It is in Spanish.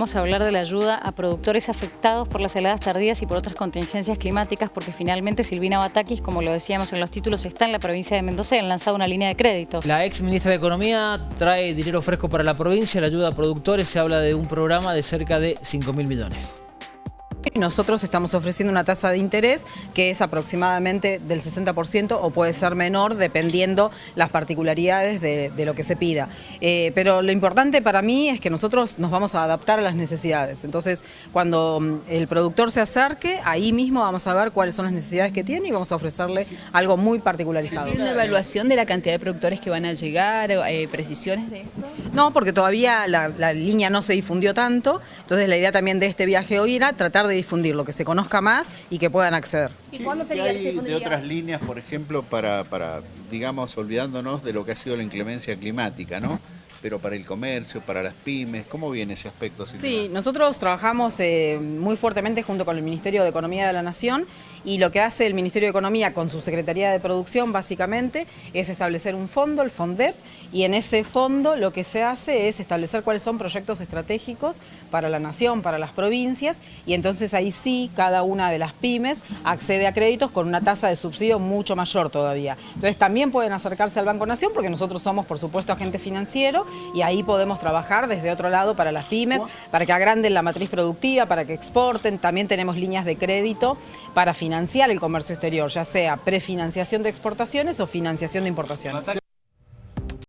vamos a hablar de la ayuda a productores afectados por las heladas tardías y por otras contingencias climáticas, porque finalmente Silvina Batakis, como lo decíamos en los títulos, está en la provincia de Mendoza y han lanzado una línea de créditos. La ex ministra de Economía trae dinero fresco para la provincia, la ayuda a productores, se habla de un programa de cerca de 5 mil millones. Nosotros estamos ofreciendo una tasa de interés que es aproximadamente del 60% o puede ser menor dependiendo las particularidades de, lo que se pida. Eh, pero lo importante para mí es que nosotros nos vamos a adaptar a las necesidades. Entonces, cuando mm, el productor se acerque, ahí mismo vamos a ver cuáles son las necesidades que tiene y vamos a ofrecerle algo muy particularizado. ¿Tiene una evaluación de la cantidad de productores que van a llegar, eh, precisiones de esto? No, porque todavía la, la línea no se difundió tanto, entonces la idea también de este viaje hoy era tratar de de difundir, lo que se conozca más y que puedan acceder. ¿Y cuándo sería hay de otras líneas, por ejemplo, para, para, digamos, olvidándonos de lo que ha sido la inclemencia climática, ¿no? Pero para el comercio, para las pymes, ¿cómo viene ese aspecto? Sí, nosotros trabajamos eh, muy fuertemente junto con el Ministerio de Economía de la Nación y lo que hace el Ministerio de Economía con su Secretaría de Producción básicamente es establecer un fondo, el FONDEP, y en ese fondo lo que se hace es establecer cuáles son proyectos estratégicos para la nación, para las provincias, y entonces ahí sí cada una de las pymes accede a créditos con una tasa de subsidio mucho mayor todavía. Entonces también pueden acercarse al Banco Nación porque nosotros somos por supuesto agente financiero y ahí podemos trabajar desde otro lado para las pymes, para que agranden la matriz productiva, para que exporten, también tenemos líneas de crédito para financiar el comercio exterior, ya sea prefinanciación de exportaciones o financiación de importaciones.